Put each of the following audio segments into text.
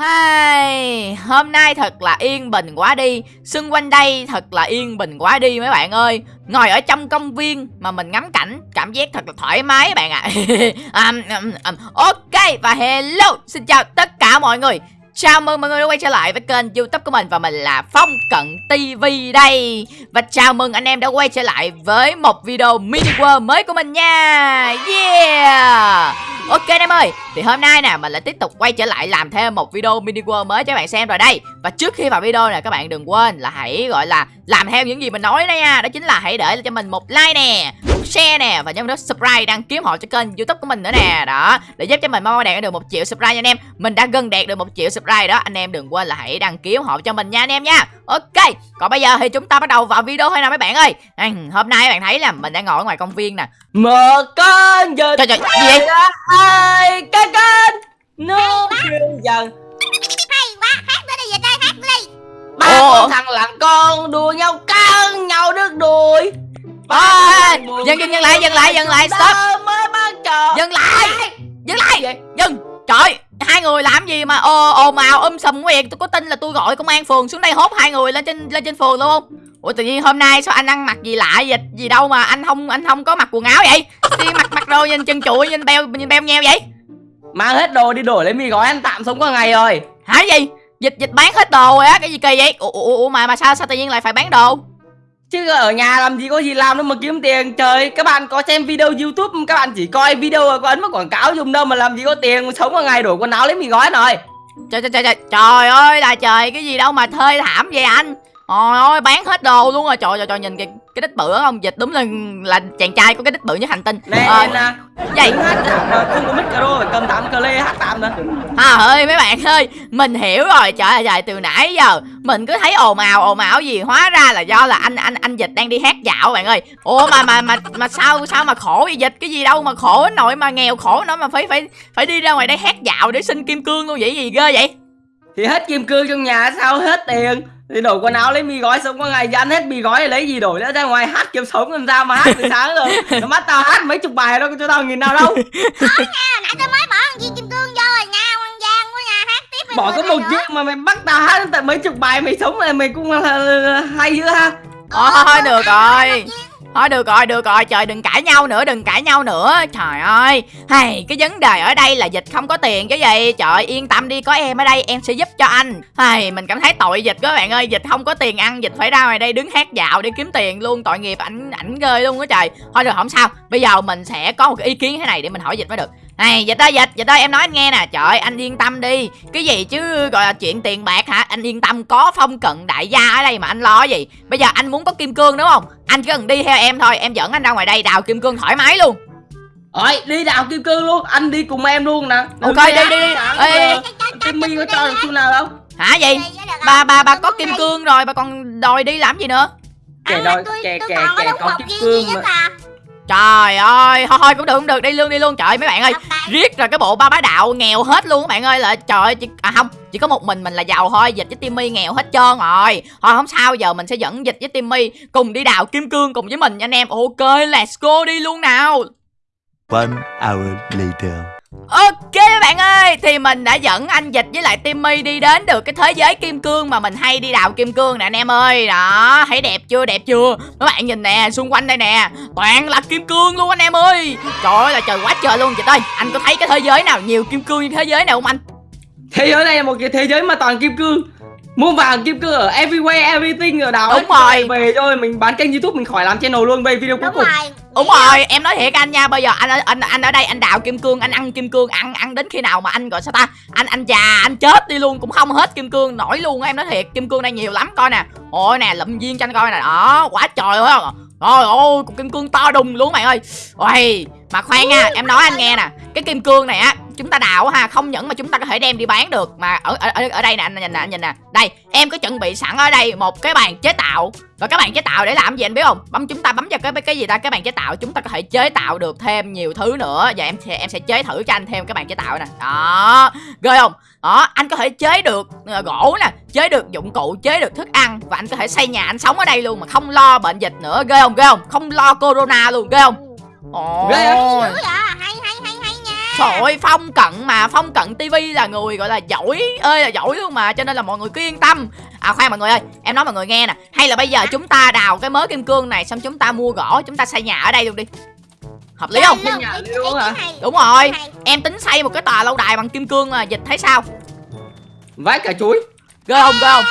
Hai, hôm nay thật là yên bình quá đi. Xung quanh đây thật là yên bình quá đi mấy bạn ơi. Ngồi ở trong công viên mà mình ngắm cảnh Cảm giác thật là thoải mái bạn ạ. À. um, um, um, Ok và hello Xin chào tất cả mọi người. Chào mừng mọi người đã quay trở lại với kênh youtube của mình Và mình là Phong Cận TV đây. Và chào mừng anh em đã quay trở lại với một video mini world mới của mình nha. Yeah! Ok anh em ơi, Thì hôm nay nè, mình lại tiếp tục quay trở lại làm thêm một video mini world mới cho các bạn xem rồi đây. Và trước khi vào video nè, các bạn đừng quên là hãy, gọi là, làm theo những gì mình nói đây nha. Đó chính là hãy để cho mình một like nè share nè Và nhấn nút subscribe đăng ký họ cho kênh youtube của mình nữa nè. Đó Để giúp cho mình mau đạt được một triệu subscribe nha anh em. Mình đã gần đạt được một triệu subscribe đó. Anh em đừng quên là hãy đăng ký họ cho mình nha anh em nha. Ok Còn bây giờ thì chúng ta bắt đầu vào video thôi nào mấy bạn ơi. À, Hôm nay các bạn thấy là mình đang ngồi ở ngoài công viên nè. Một con vịt Trời trời gì vậy? Ai cái kênh Nó kêu dần. Hay quá hát nữa đi về đây hát đi. Ba con thằng lặng con đùa nhau cắn nhau đứt đuôi à, Dừng dừng dừng lại dừng lại dừng lại. Stop. Dừng lại Dừng lại. Dừng. Trời Hai người làm gì mà ồ ồn ào um sùm quá vậy Tôi có tin là tôi gọi công an phường xuống đây hốt hai người lên trên lên trên phường luôn. Không Ủa tự nhiên hôm nay sao anh ăn mặc gì lạ vậy? Gì đâu mà anh không anh không có mặc quần áo vậy? Đi mặc mặc đồ nhìn chân chuỗi nhìn beo nhìn beo nheo vậy? Mang hết đồ đi đổi lấy mì gói ăn tạm sống qua ngày rồi. Hả gì? Dịch dịch bán hết đồ rồi á cái gì kỳ vậy? Ủa, ủa, ủa mà mà sao sao tự nhiên lại phải bán đồ Chứ ở nhà làm gì có gì làm đâu mà kiếm tiền. Trời, các bạn có xem video youtube, Các bạn chỉ coi video và có ấn vào quảng cáo dùng đâu Mà làm gì có tiền. Sống một ngày đổi quần áo lấy mì gói rồi trời trời trời trời trời ơi là trời, cái gì đâu mà thê thảm vậy anh? Trời ơi, bán hết đồ luôn rồi. Trời trời trời, nhìn kìa cái đít bự không? Dịch đúng là là chàng trai có cái đít bự nhất hành tinh. Nè Ờ, nè vậy. Không có micro phải cầm tạm cờ lê hát tạm nữa à ơi mấy bạn ơi mình hiểu rồi. Trời ơi trời từ nãy giờ. Mình cứ thấy ồn ào ồn ào gì hóa ra là do là anh anh anh dịch đang đi hát dạo bạn ơi. Ủa mà mà mà mà sao sao mà khổ vậy dịch? Cái gì đâu mà khổ nỗi mà nghèo khổ nó mà phải phải phải đi ra ngoài đây hát dạo để xin kim cương luôn. Vậy gì ghê vậy? Thì hết kim cương trong nhà sao hết tiền Thì đổi quần áo lấy mì gói sống qua ngày Thì ăn hết mì gói thì lấy gì đổi nữa? Ra ngoài hát kiếm sống làm sao mà hát từ sáng rồi Nó bắt tao hát mấy chục bài đâu cho tao nghìn nào đâu. Nha nãy tôi mới bỏ con viên kim cương vô rồi nha quan giang quá nha hát tiếp đi Bỏ có một chiếc mà mày bắt tao hát tận mấy chục bài mày sống này mày cũng là, là hay dữ ha? Thôi thôi được rồi Thôi được rồi được rồi, trời, đừng cãi nhau nữa, đừng cãi nhau nữa. Trời ơi, hay, cái vấn đề ở đây là dịch không có tiền chứ gì. Trời, yên tâm đi, có em ở đây, em sẽ giúp cho anh. Hay, mình cảm thấy tội dịch các bạn ơi, Dịch không có tiền ăn, dịch phải ra ngoài đây đứng hát dạo để kiếm tiền luôn. Tội nghiệp ảnh ảnh ghê luôn á trời. Thôi được, không sao, bây giờ mình sẽ có một cái ý kiến thế này để mình hỏi dịch mới được này dịch ơi dịch dịch ơi em nói anh nghe nè. Trời ơi, anh yên tâm đi. Cái gì chứ gọi là chuyện tiền bạc hả? Anh yên tâm có phong cận đại gia ở đây mà anh lo gì. Bây giờ anh muốn có kim cương đúng không? Anh chỉ cần đi theo em thôi em dẫn anh ra ngoài đây đào kim cương thoải mái luôn. Ôi đi đào kim cương luôn. Anh đi cùng em luôn nè. Ok, Đừng đi, hát đi, đi. sáng Ê. Timmy có cho được xu nào đâu hả gì bà bà bà có kim cương rồi bà còn đòi đi làm gì nữa? Kẻ đòi kẻ kẻ kẻ có kim cương mà trời ơi thôi thôi cũng được cũng được đi luôn đi luôn. Trời mấy bạn ơi riết rồi cái bộ ba bá đạo nghèo hết luôn các bạn ơi là trời ơi, chỉ, à không chỉ có một mình mình là giàu thôi dịch với timmy nghèo hết trơn rồi. Thôi không sao giờ mình sẽ dẫn dịch với timmy cùng đi đào kim cương cùng với mình nha anh em. Ok let's go đi luôn nào. One hour later. Ok các bạn ơi, Thì mình đã dẫn anh Dịch với lại Timmy đi đến được cái thế giới kim cương mà mình hay đi đào kim cương nè anh em ơi. Đó, thấy đẹp chưa? Đẹp chưa? Các bạn nhìn nè, xung quanh đây nè. Toàn là kim cương luôn anh em ơi. Trời ơi là trời quá trời luôn Dịch ơi. Anh có thấy cái thế giới nào, nhiều kim cương như thế giới nào không anh? Thế giới này là một cái thế giới mà toàn kim cương. Mua vàng kim cương ở everywhere, everything ở đảo Đúng rồi. Về rồi mình bán kênh youtube mình khỏi làm channel luôn Về video cuối cùng rồi Đúng rồi, em nói thiệt anh nha, bây giờ anh anh anh ở đây anh đào kim cương, anh ăn kim cương, ăn ăn đến khi nào mà anh gọi sao ta? Anh anh già, anh chết đi luôn cũng không hết kim cương nổi luôn á, em nói thiệt, kim cương đây nhiều lắm coi nè. Ôi nè, lụm viên cho anh coi nè. Đó, quá trời ơi. Trời ơi, cục kim cương to đùng luôn mày ơi. Ôi, mà khoan nha, em nói anh nghe nè, cái kim cương này á, chúng ta đào á ha, không những mà chúng ta có thể đem đi bán được mà ở ở ở, đây nè anh nhìn nè, anh nhìn nè. Đây, em có chuẩn bị sẵn ở đây một cái bàn chế tạo. Và các bạn chế tạo để làm gì anh biết không? Bấm chúng ta bấm vào cái cái gì ta, cái bàn chế tạo chúng ta có thể chế tạo được thêm nhiều thứ nữa. Và em sẽ em sẽ chế thử cho anh thêm cái bàn chế tạo nè. Đó, ghê không? Đó, anh có thể chế được ờ, gỗ nè, chế được dụng cụ, chế được thức ăn và anh có thể xây nhà anh sống ở đây luôn mà không lo bệnh dịch nữa, ghê không? Ghê không? Không lo corona luôn, ghê không? Ồ. Ghê Trời ơi Phong Cận mà Phong Cận TV là người gọi là giỏi ơi là giỏi luôn mà Cho nên là mọi người cứ yên tâm À khoan mọi người ơi Em nói mọi người nghe nè Hay là bây giờ chúng ta đào cái mớ kim cương này Xong chúng ta mua gỗ Chúng ta xây nhà ở đây luôn đi Hợp lý không? Xây nhà luôn hả? Đúng rồi Em tính xây một cái tòa lâu đài bằng kim cương mà Dịch thấy sao? Vái cả chuối Ghê không ghê không?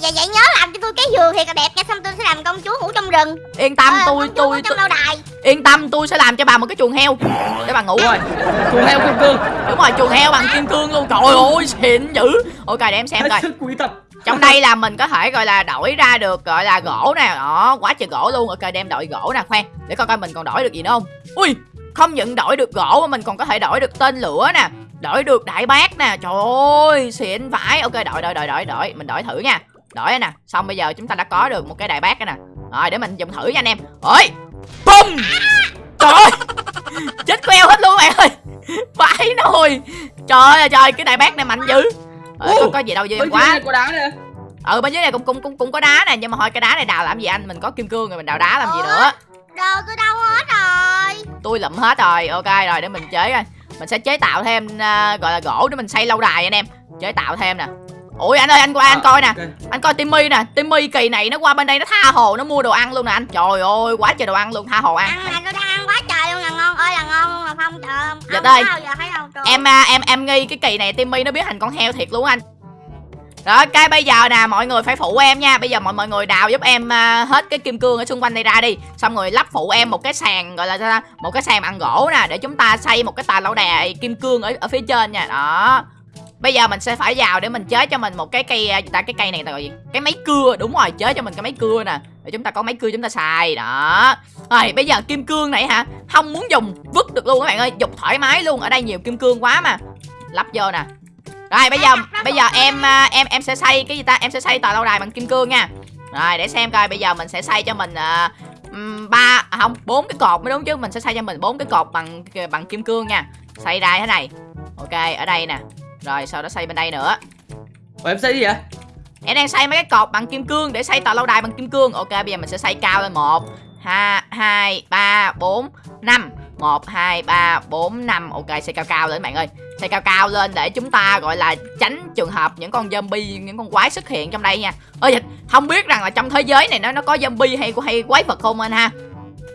Vậy vậy nhớ làm cho tôi cái giường thiệt là đẹp nha Xong tôi sẽ làm công chúa ngủ trong rừng Yên tâm Ờ, tôi tôi, tôi trong lâu đài Yên tâm tôi sẽ làm cho bà một cái chuồng heo. Để bà ngủ Rồi. Chuồng heo kim cương. Đúng rồi chuồng heo bằng kim cương luôn. Trời ơi xịn dữ. Ok để em xem coi. Trong đây là mình có thể gọi là đổi ra được gọi là gỗ nè. Đó quá trời gỗ luôn. Ok đem đổi gỗ nè khoan. Để coi coi mình còn đổi được gì nữa không. Ui không những đổi được gỗ mà mình còn có thể đổi được tên lửa nè. Đổi được đại bác nè. Trời ơi xịn vãi. Ok đổi đổi đổi đổi đổi. Mình đổi thử nha. Đổi nè. Xong bây giờ chúng ta đã có được một cái đại bác nè. Rồi để mình dùng thử nha anh em. Ơi Bum Trời ơi! Chết queo hết luôn bạn ơi! Vãi nồi Trời ơi trời cái đại bác này mạnh dữ. Ờ, có, có gì đâu dư Ôi, quá. dưới này có đá nè. Ừ bên dưới này cũng cũng cũng cũng có đá nè nhưng mà thôi cái đá này đào làm gì anh? Mình có kim cương rồi mình đào đá làm gì nữa? Đồ tôi đâu hết rồi. Tôi lụm hết rồi. Ok rồi để mình chế coi. Mình sẽ chế tạo thêm à, gọi là gỗ để mình xây lâu đài anh em. Chế tạo thêm nè ui anh ơi anh qua anh coi nè. Ok. anh coi timmy nè. Timmy kỳ này nó qua bên đây nó tha hồ nó mua đồ ăn luôn nè anh. Trời ơi quá trời đồ ăn luôn tha hồ ăn. Ăn mà tôi đang ăn quá trời luôn là ngon ơi là ngon luôn là Phong trời Dạ Không đây. em à, em em nghi cái kỳ này timmy nó biến thành con heo thiệt luôn anh. Rồi cái bây giờ nè mọi người phải phụ em nha. Bây giờ mọi mọi người đào giúp em à, hết cái kim cương ở xung quanh đây ra đi. Xong rồi lắp phụ em một cái sàn gọi là một cái sàn bằng gỗ nè để chúng ta xây một cái tà lâu đài kim cương ở ở phía trên nha. Đó bây giờ mình sẽ phải vào để mình chế cho mình một cái cây à, ta cái cây này là gọi gì? Cái máy cưa đúng rồi chế cho mình cái máy cưa nè. Để chúng ta có máy cưa chúng ta xài đó. Rồi bây giờ kim cương này hả? Không muốn dùng vứt được luôn các bạn ơi dục thoải mái luôn. Ở đây nhiều kim cương quá mà. Lắp vô nè. Rồi bây giờ bây giờ em à, em em sẽ xây cái gì ta? Em sẽ xây tòa lâu đài bằng kim cương nha. Rồi để xem coi bây giờ mình sẽ xây cho mình à, ba à, không bốn cái cột mới đúng chứ. Mình sẽ xây cho mình bốn cái cột bằng bằng kim cương nha. Xây ra thế này. Ok ở đây nè rồi sau đó xây bên đây nữa. Ủa, em xây gì vậy? Em đang xây mấy cái cột bằng kim cương để xây tòa lâu đài bằng kim cương. Ok bây giờ mình sẽ xây cao lên một hai hai ba bốn năm. Một hai ba bốn năm. Ok xây cao cao lên bạn ơi. Xây cao cao lên để chúng ta gọi là tránh trường hợp những con zombie những con quái xuất hiện trong đây nha. Ơi dịch không biết rằng là trong thế giới này nó nó có zombie hay hay quái vật không anh ha?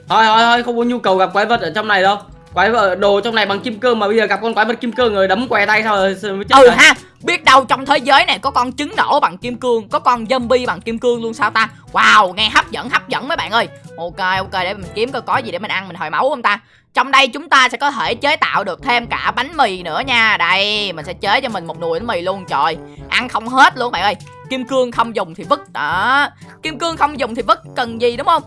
Thôi thôi thôi không có nhu cầu gặp quái vật ở trong này đâu Quái vật đồ trong này bằng kim cương mà bây giờ gặp con quái vật kim cương rồi đấm què tay sao rồi chết ừ rồi. ha biết đâu trong thế giới này có con trứng nổ bằng kim cương có con zombie bằng kim cương luôn sao ta? Wow nghe hấp dẫn hấp dẫn mấy bạn ơi. Ok ok để mình kiếm coi có gì để mình ăn mình hồi máu không ta? Trong đây chúng ta sẽ có thể chế tạo được thêm cả bánh mì nữa nha. Đây mình sẽ chế cho mình một nồi bánh mì luôn trời. Ăn không hết luôn bạn ơi. Kim cương không dùng thì vứt đó. Kim cương không dùng thì vứt cần gì đúng không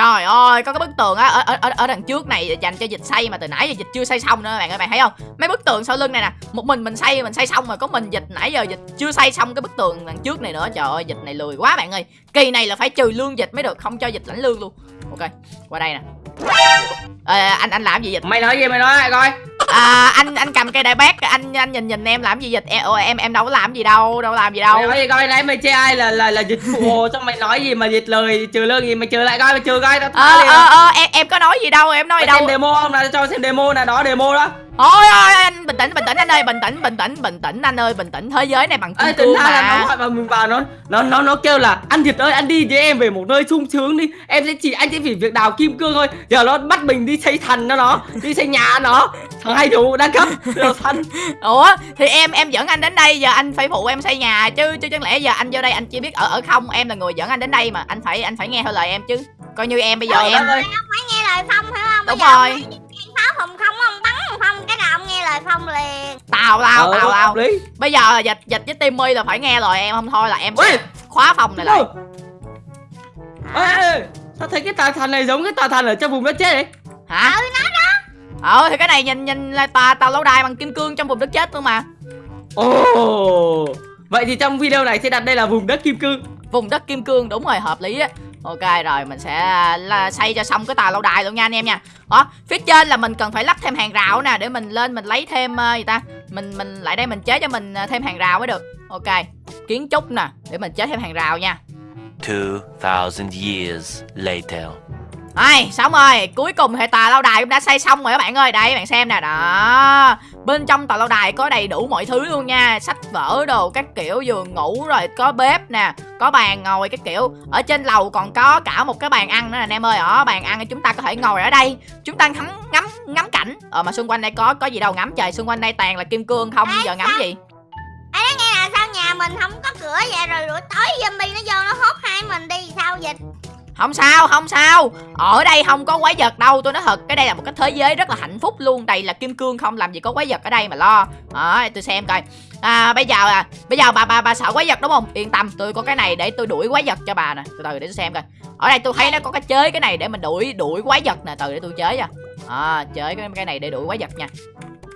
Trời ơi, có cái bức tường á ở, ở, ở, ở đằng trước này dành cho dịch xây mà từ nãy giờ dịch chưa xây xong nữa bạn ơi, bạn thấy không? Mấy bức tường sau lưng này nè, một mình mình xây mình xây xong rồi có mình dịch nãy giờ dịch chưa xây xong cái bức tường đằng trước này nữa. Trời ơi, dịch này lười quá bạn ơi. Kỳ này là phải trừ lương dịch mới được, không cho dịch lãnh lương luôn. Ok, qua đây nè. Ờ, anh anh làm gì dịch? Mày nói gì mày nói lại coi À, anh anh cầm cây đại bác, anh anh nhìn nhìn em làm gì dịch? Em em em đâu có làm gì đâu, đâu làm gì đâu. Mày nói gì coi nãy mày chê ai là là là dịch phụ Xong mày nói gì mà dịch lời trừ lương gì mày trừ lại coi mày trừ coi tao Ờ ờ ờ em em có nói gì đâu, em nói Mày đâu. xem demo không nào cho xem demo nè đó demo đó Thôi ơi anh bình tĩnh bình tĩnh anh ơi bình tĩnh bình tĩnh bình tĩnh anh ơi bình tĩnh thế giới này bằng kim cương ra là nó mà gọi vào mình vào nó nó nó nó kêu là anh Việt ơi anh đi với em về một nơi sung sướng đi. Em sẽ chỉ anh sẽ chỉ việc đào kim cương thôi. Giờ nó bắt mình đi xây thành nó nó đi xây nhà nó. Thằng hay đủ đa cấp đồ thành ủa thì em em dẫn anh đến đây giờ anh phải phụ em xây nhà chứ chứ chẳng lẽ giờ anh vô đây anh chỉ biết ở ở không? Em là người dẫn anh đến đây mà anh phải anh phải nghe theo lời em chứ. Coi như em bây giờ Trời em ơi. Phải nghe lời Phong phải không? Đúng Bây giờ rồi. ông thấy pháo phòng không ông bắn Phong cái nào ông nghe lời Phong liền? Tào tào Ờ, hợp lý. Bây giờ là dịch dịch với timmy là phải nghe lời em không thôi là em sẽ khóa phòng này lại. Ê, ê, sao thấy cái tòa thành này giống cái tòa thành ở trong vùng đất chết đấy hả? Ừ nó đó. Ờ thì cái này nhìn nhìn là tòa tàu lâu đài bằng kim cương trong vùng đất chết luôn mà. Ồ! Vậy thì trong video này sẽ đặt đây là vùng đất kim cương. Vùng đất kim cương đúng rồi hợp lý á ok rồi mình sẽ là xây cho xong cái tòa lâu đài luôn nha anh em nha. Đó phía trên là mình cần phải lắp thêm hàng rào nè để mình lên mình lấy thêm ờ, gì ta? Mình mình lại đây mình chế cho mình ờ, thêm hàng rào mới được. Ok kiến trúc nè để mình chế thêm hàng rào nha. 2,000 years later. Ai, xong rồi, cuối cùng thì tòa lâu đài cũng đã xây xong rồi các bạn ơi. Đây bạn xem nè, đó. Bên trong tòa lâu đài có đầy đủ mọi thứ luôn nha. Sách vở đồ, các kiểu giường ngủ rồi Có bếp nè, có bàn ngồi các kiểu. Ở trên lầu còn có cả một cái bàn ăn nữa nè anh em ơi. Ở bàn ăn chúng ta có thể ngồi ở đây. Chúng ta ngắm ngắm ngắm cảnh. Ờ mà xung quanh đây có có gì đâu. Ngắm trời. Xung quanh đây toàn là kim cương không, giờ ngắm gì? Ê nói nghe là sao nhà mình không có cửa vậy? Rồi buổi tối zombie nó vô nó hốt hai mình đi. Sao vậy không sao, không sao. Ở đây không có quái vật đâu. Tôi nói thật, cái đây là một cái thế giới rất là hạnh phúc luôn. Đầy là kim cương không làm gì có quái vật ở đây mà lo. Đó, tôi xem coi. À, Bây giờ à, bây giờ bà bà bà sợ quái vật đúng không? Yên tâm, tôi có cái này để tôi đuổi quái vật cho bà nè. Từ từ để tôi xem coi. Ở đây tôi thấy nó có cái chế cái này để mình đuổi đuổi quái vật nè. Từ để tôi chế cho. À, Chế cái, cái này để đuổi quái vật nha.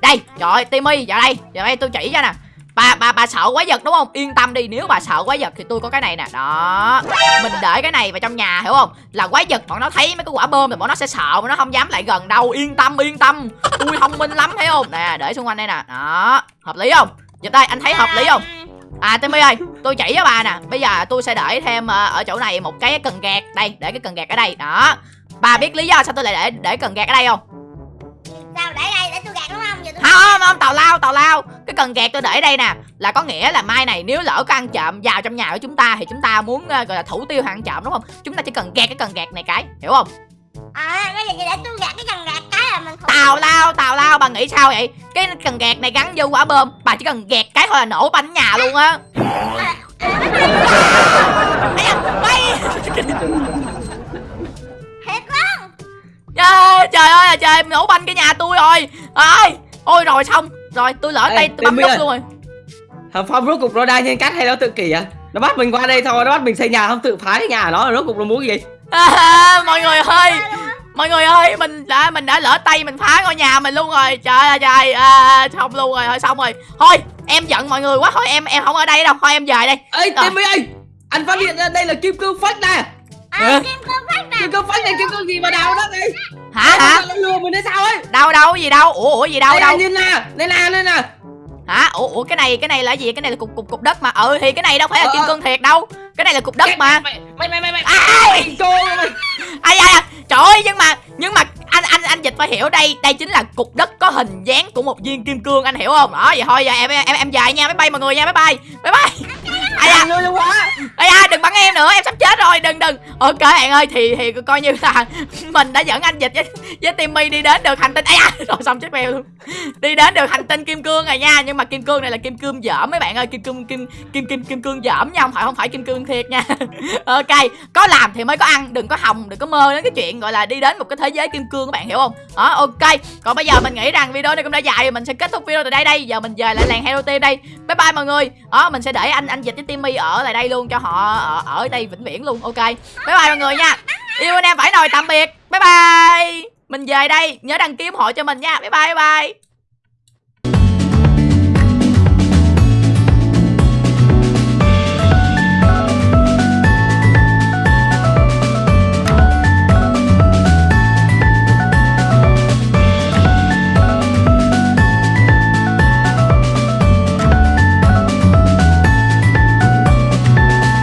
Đây, trời ơi, Timmy, vào đây. Vào đây tôi chỉ cho nè bà bà bà sợ quái vật đúng không? Yên tâm đi, nếu bà sợ quái vật thì tôi có cái này nè. Đó. Mình để cái này vào trong nhà, hiểu không? Là quái vật bọn nó thấy mấy cái quả bơm thì bọn nó sẽ sợ mà nó không dám lại gần đâu. Yên tâm yên tâm. Tôi thông minh lắm, thấy không? Nè, để xung quanh đây nè. Đó. Hợp lý không? Giật đây, anh thấy hợp lý không? À Timmy ơi, tôi chỉ cho bà nè. Bây giờ tôi sẽ để thêm ờ, ở chỗ này một cái cần gạt đây, để cái cần gạt ở đây. Đó. Bà biết lý do sao tôi lại để để cần gạt ở đây không? Sao để đây? Không không tào lao tào lao. Cái cần gạt tôi để đây nè. Là có nghĩa là mai này nếu lỡ có ăn trộm vào trong nhà của chúng ta thì chúng ta muốn ờ, gọi là thủ tiêu hàng trộm đúng không? Chúng ta chỉ cần gạt cái cần gạt này cái hiểu không? À bây giờ để tôi gạt cái cần gạt cái là mình không tào lao tào lao bà nghĩ sao vậy? Cái cần gạt này gắn vô quả bơm bà chỉ cần gạt cái thôi là nổ bánh nhà luôn á. Trời, trời ơi là trời nổ banh cái nhà tôi rồi. Ơi ôi rồi xong. Rồi tôi lỡ Ê, tay tôi bấm nút luôn. Rồi Thằng Phong rốt cục nó đang nhân cách hay nó tự kỷ à? Nó bắt mình qua đây thôi Nó bắt mình xây nhà không? Tự phá cái nhà nó Rốt cục nó muốn gì? À, mọi người ơi. mọi người ơi mình đã mình đã lỡ tay mình phá ngôi nhà mình luôn rồi. Trời ơi trời à, xong luôn rồi thôi xong rồi. Thôi em giận mọi người quá. Thôi em em không ở đây đâu. Thôi em về đây. Ê. Timmy ơi Anh phát hiện ra đây là kim cương phách nè à, kim cương phát nè. Kim cương phách này kim cương gì mà đào đất này? Hả? Hả? lừa mình hay sao ấy? Đâu đâu gì đâu? Ủa ủa gì đâu Đây đâu? nhìn nè Đây là đây nè. Hả? Ủa ủa cái này cái này là gì? Cái này là cục cục cục đất mà. Ừ thì cái này đâu phải là Ờ, kim ờ. cương thiệt đâu. Cái này là cục đất mà. Mày mày mày mày mày. Ai? Ai ai trời ơi nhưng mà nhưng mà anh anh anh dịch phải hiểu đây. Đây chính là cục đất có hình dáng của một viên kim cương anh hiểu không? Đó vậy thôi giờ em em em dài nha. Bye bye mọi người nha bye bye bye bye ai quá. Ai da đừng bắn em nữa em sắp chết rồi đừng đừng. Ok bạn ơi thì thì coi như là mình đã dẫn anh dịch với với timmy đi đến được hành tinh. Ai da rồi xong chết mèo luôn. Đi đến được hành tinh kim cương rồi nha nhưng mà kim cương này là kim cương dởm mấy bạn ơi. Kim cương kim kim kim kim cương dởm nha không phải không phải kim cương thiệt nha. Ok có làm thì mới có ăn đừng có hòng đừng có mơ đến cái chuyện gọi là đi đến một cái thế giới kim cương các bạn hiểu không? Đó ok. Còn bây giờ mình nghĩ rằng video này cũng đã dài mình sẽ kết thúc video từ đây đây. Giờ mình về lại làng hero team đây. Bye bye mọi người. Đó mình sẽ để anh anh dịch với timmy ở lại đây luôn cho họ ở, ở đây vĩnh viễn luôn. Ok. Bye bye mọi người nha. Yêu anh em phải nồi tạm biệt. Bye bye. Mình về đây. Nhớ đăng ký ủng hộ cho mình nha. Bye bye bye bye.